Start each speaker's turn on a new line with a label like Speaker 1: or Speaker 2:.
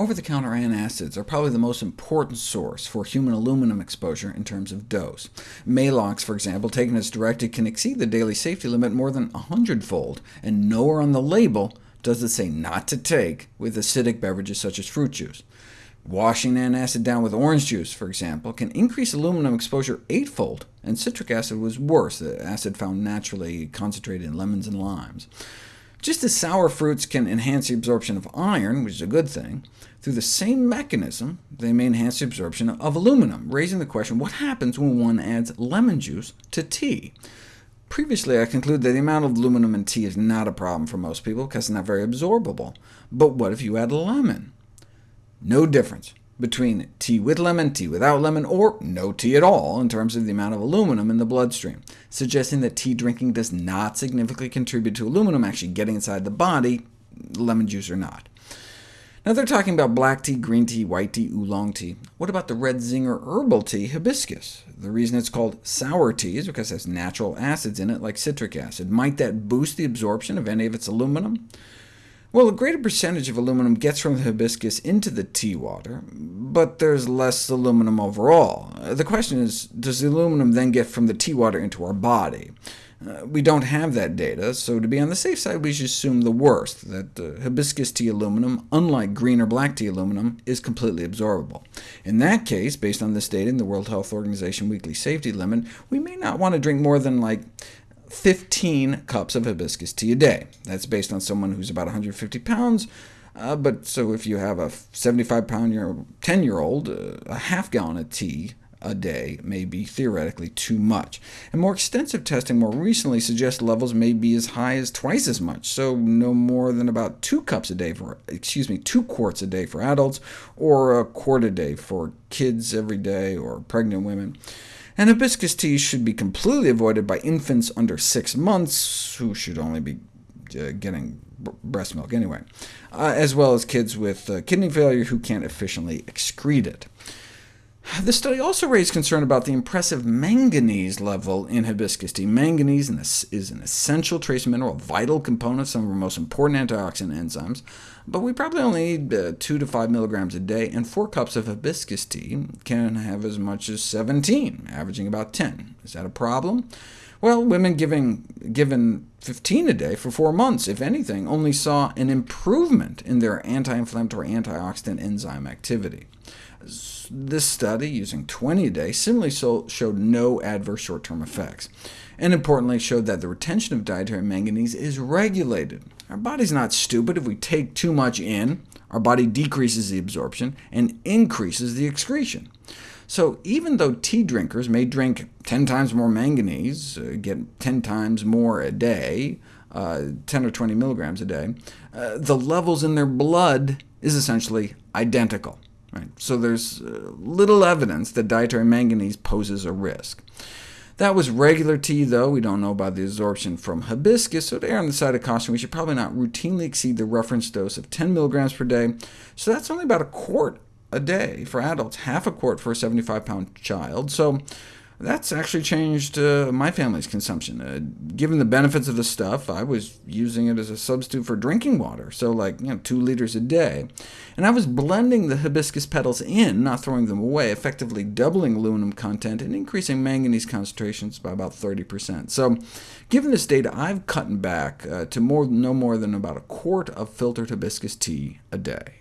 Speaker 1: Over-the-counter antacids are probably the most important source for human aluminum exposure in terms of dose. Maalox, for example, taken as directed, can exceed the daily safety limit more than 100-fold, and nowhere on the label does it say not to take with acidic beverages such as fruit juice. Washing antacid down with orange juice, for example, can increase aluminum exposure eightfold, and citric acid was worse, the acid found naturally concentrated in lemons and limes. Just as sour fruits can enhance the absorption of iron, which is a good thing, through the same mechanism they may enhance the absorption of aluminum, raising the question, what happens when one adds lemon juice to tea? Previously, I concluded that the amount of aluminum in tea is not a problem for most people, because it's not very absorbable. But what if you add lemon? No difference between tea with lemon, tea without lemon, or no tea at all in terms of the amount of aluminum in the bloodstream, suggesting that tea drinking does not significantly contribute to aluminum actually getting inside the body, lemon juice or not. Now they're talking about black tea, green tea, white tea, oolong tea. What about the red zinger herbal tea, hibiscus? The reason it's called sour tea is because it has natural acids in it, like citric acid. Might that boost the absorption of any of its aluminum? Well, a greater percentage of aluminum gets from the hibiscus into the tea water, but there's less aluminum overall. The question is, does the aluminum then get from the tea water into our body? Uh, we don't have that data, so to be on the safe side, we should assume the worst, that uh, hibiscus tea aluminum, unlike green or black tea aluminum, is completely absorbable. In that case, based on this data in the World Health Organization weekly safety limit, we may not want to drink more than like 15 cups of hibiscus tea a day. That's based on someone who's about 150 pounds, uh, but so if you have a 75-pound 10-year-old, uh, a half gallon of tea a day may be theoretically too much. And more extensive testing more recently suggests levels may be as high as twice as much, so no more than about two cups a day for, excuse me, two quarts a day for adults, or a quart a day for kids every day or pregnant women. And hibiscus tea should be completely avoided by infants under six months, who should only be uh, getting breast milk anyway, uh, as well as kids with uh, kidney failure who can't efficiently excrete it. The study also raised concern about the impressive manganese level in hibiscus tea. Manganese is an essential trace mineral, a vital component of some of our most important antioxidant enzymes, but we probably only need uh, 2 to 5 milligrams a day, and 4 cups of hibiscus tea can have as much as 17, averaging about 10. Is that a problem? Well, women giving, given 15 a day for four months, if anything, only saw an improvement in their anti-inflammatory antioxidant enzyme activity. This study, using 20 a day, similarly showed no adverse short-term effects, and importantly showed that the retention of dietary manganese is regulated. Our body's not stupid. If we take too much in, our body decreases the absorption and increases the excretion. So even though tea drinkers may drink 10 times more manganese, uh, get 10 times more a day, uh, 10 or 20 milligrams a day, uh, the levels in their blood is essentially identical. Right? So there's uh, little evidence that dietary manganese poses a risk. That was regular tea, though. We don't know about the absorption from hibiscus, so to err on the side of caution, we should probably not routinely exceed the reference dose of 10 milligrams per day. So that's only about a quart a day for adults, half a quart for a 75-pound child. So that's actually changed uh, my family's consumption. Uh, given the benefits of the stuff, I was using it as a substitute for drinking water, so like you know, 2 liters a day. And I was blending the hibiscus petals in, not throwing them away, effectively doubling aluminum content and increasing manganese concentrations by about 30%. So given this data, I've cut back uh, to more, no more than about a quart of filtered hibiscus tea a day.